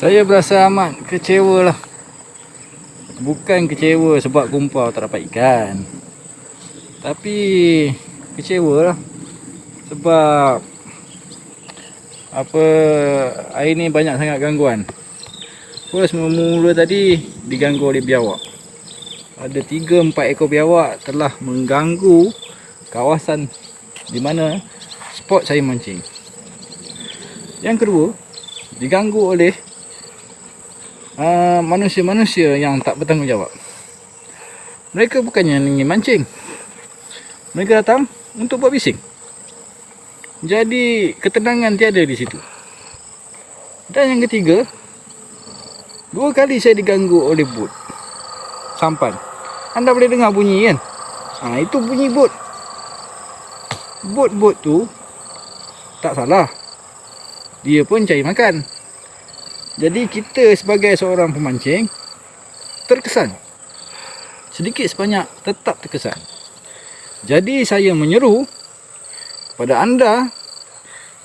Saya berasa amat kecewa lah. Bukan kecewa sebab kumpau tak dapat ikan. Tapi kecewa lah. Sebab Apa Air ni banyak sangat gangguan. First mula tadi Diganggu oleh biawak. Ada 3-4 ekor biawak telah mengganggu Kawasan Di mana Spot saya mancing. Yang kedua Diganggu oleh manusia-manusia uh, yang tak bertanggungjawab. Mereka bukannya ingin mancing. Mereka datang untuk buat bising. Jadi ketenangan tiada di situ. Dan yang ketiga, dua kali saya diganggu oleh bot. Sampan. Anda boleh dengar bunyi kan? Ha, itu bunyi bot. Bot-bot tu tak salah. Dia pun cari makan. Jadi kita sebagai seorang pemancing terkesan. Sedikit sebanyak tetap terkesan. Jadi saya menyeru pada anda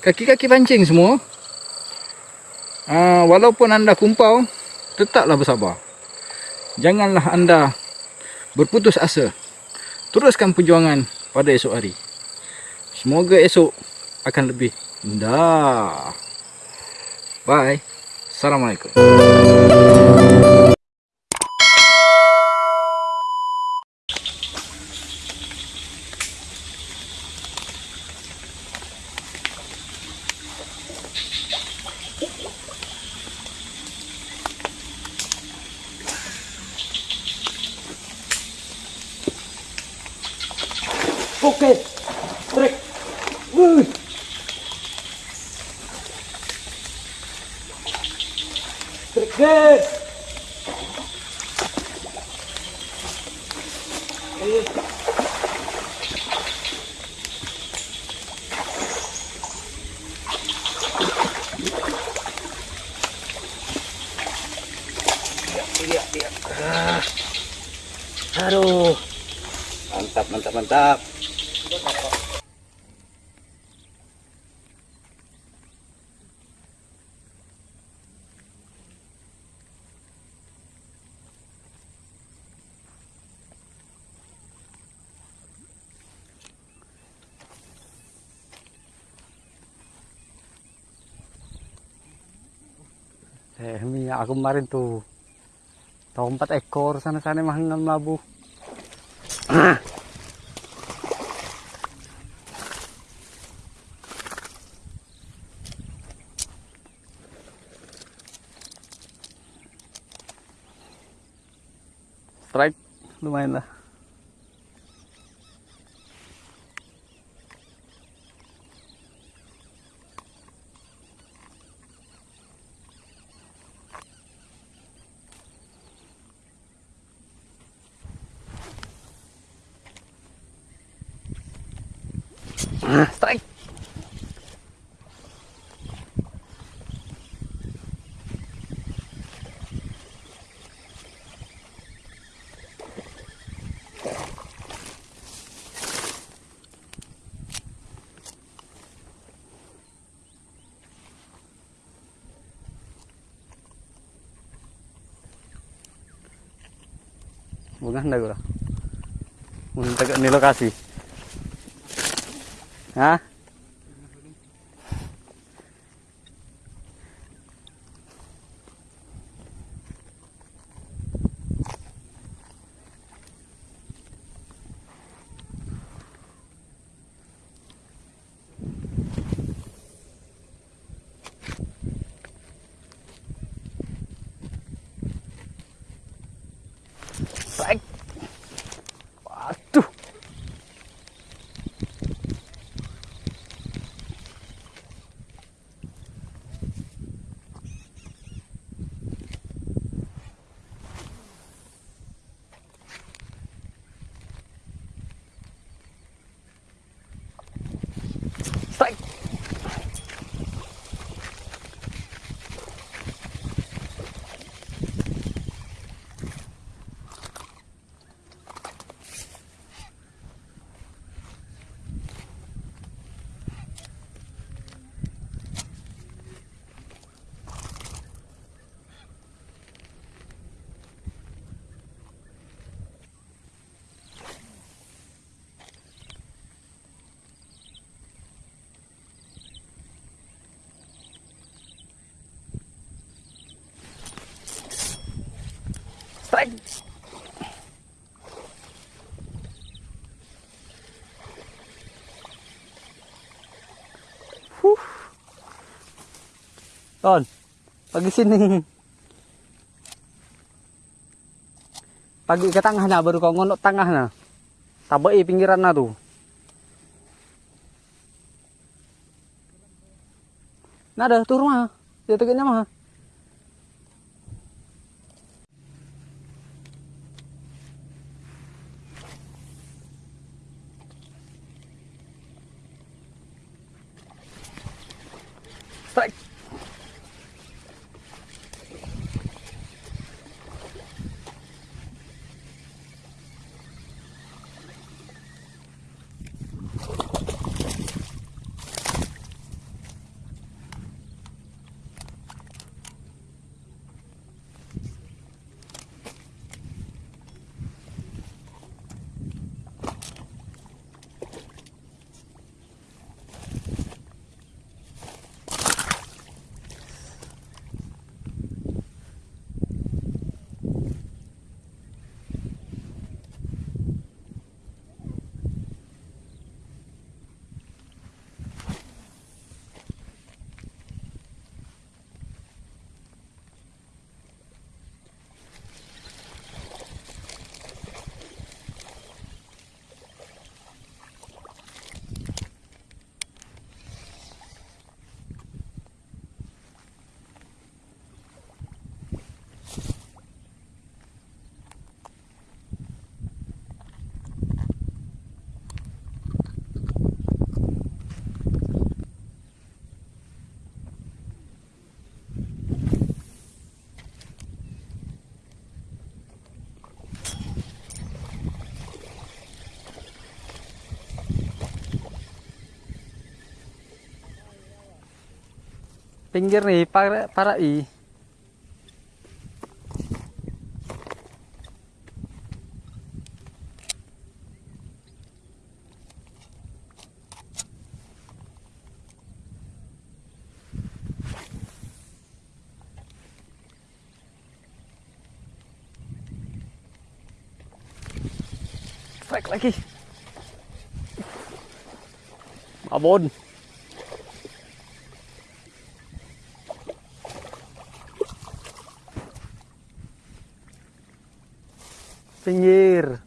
kaki-kaki pancing semua uh, walaupun anda kumpau tetaplah bersabar. Janganlah anda berputus asa. Teruskan perjuangan pada esok hari. Semoga esok akan lebih indah. Bye. サラマイク。Okay. Aduh. Mantap, mantap, mantap. Eh, aku kemarin tuh. Tahu empat ekor sana-sana mahal labu. Strike lumayan lah. Ah, strike. Bukan dah gua. Mun tegak ni lokasi. huh? Strike. Huh. Pagi sini. Pagi ke tengah na baru kau ngonok tengah na. Tabai pinggiran na tu. Nada turun mah. Tegaknya mah. Pinggir nih para para i. Strike lagi. Abon. Pinggir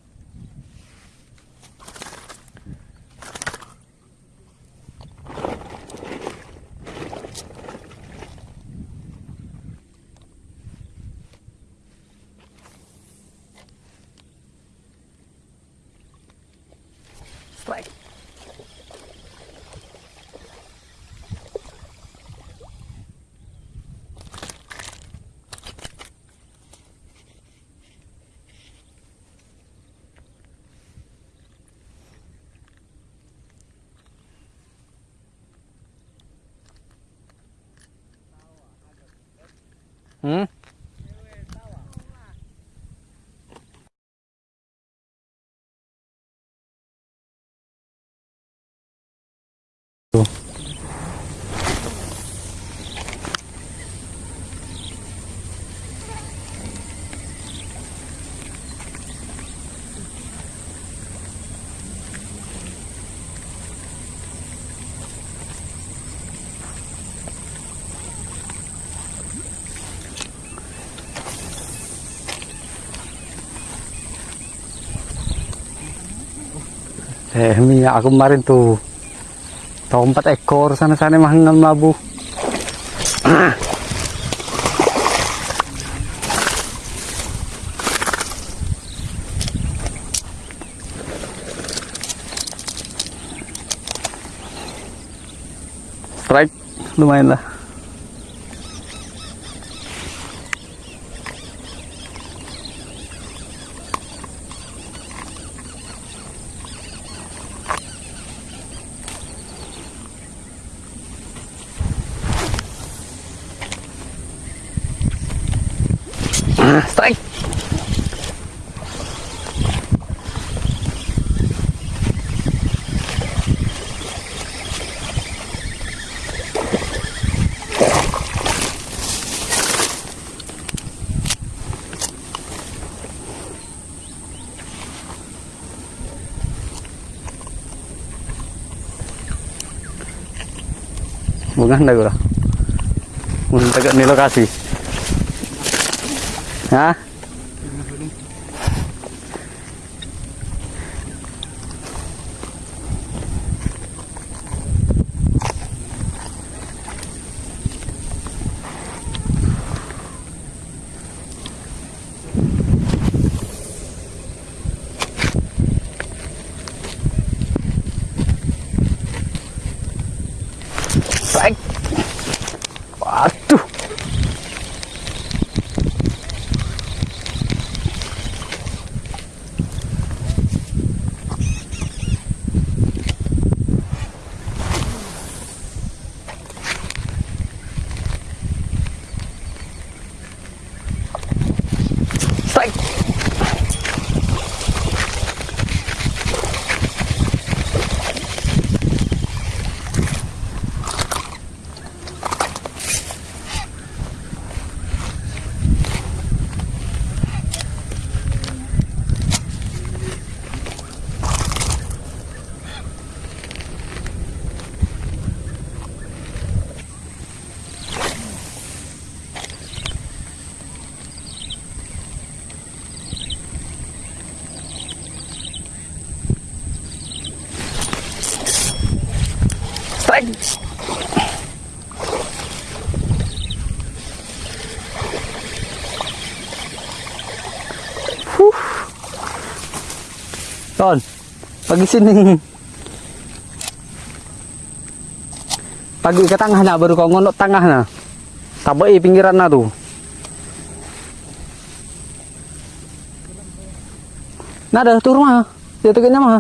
strike Hmm? Eh, minyak aku kemarin tuh tahu empat ekor sana sana mahal labu. Strike lumayan lah. Nah, strike. Bukan dah gua. Untuk di lokasi. Huh? Ton, pagi sini. Pagi ke tengah nak baru kau ngonok tengah na. Tabai pinggiran na tu. Nada tu rumah. Dia mah.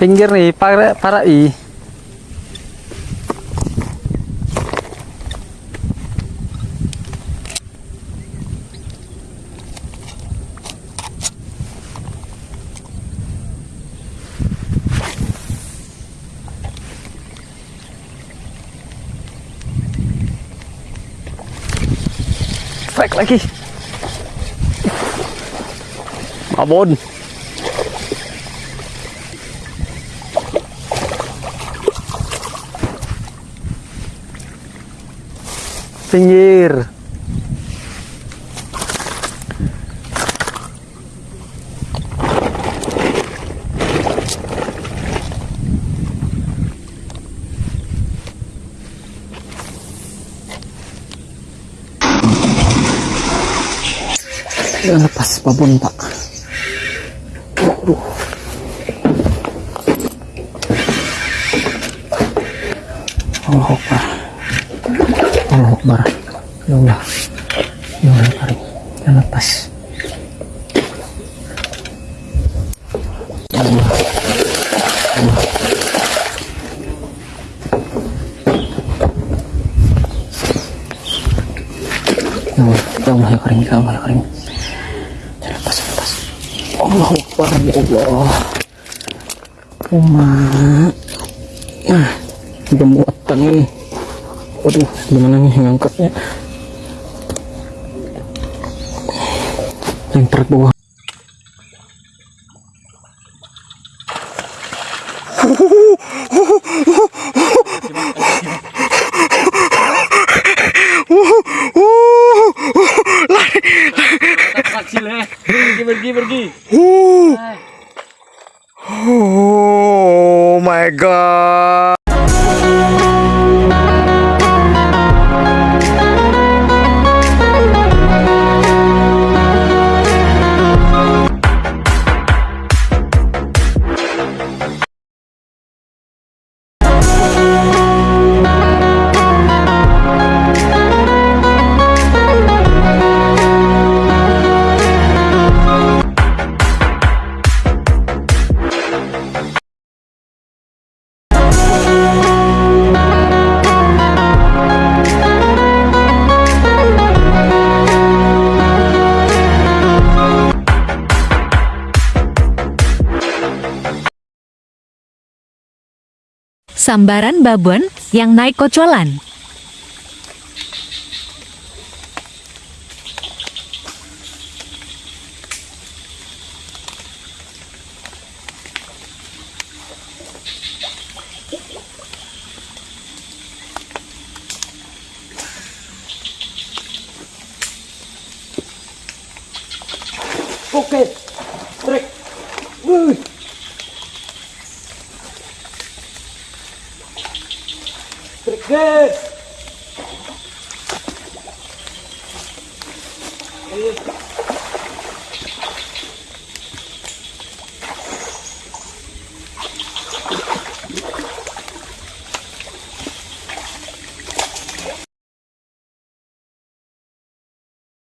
Pinggir nih, para para i. Strike lagi. Abon. Pinggir Jangan lepas babon pak Aduh. Allah Akbar Allah Akbar. Ya Allah. Ya Allah Karim. Jangan lepas. Ya Allah. Ya Allah. Allah ya karim. Ya Allah ya karim. Jangan lepas jangan lepas. Allah Akbar ya Allah. Uma. Nah udah muatan ini waduh gimana nih ngangkatnya yang berat bawah Pergi, pergi, pergi. Oh my god. Sambaran babon yang naik kocolan. oke trek Wuih. trek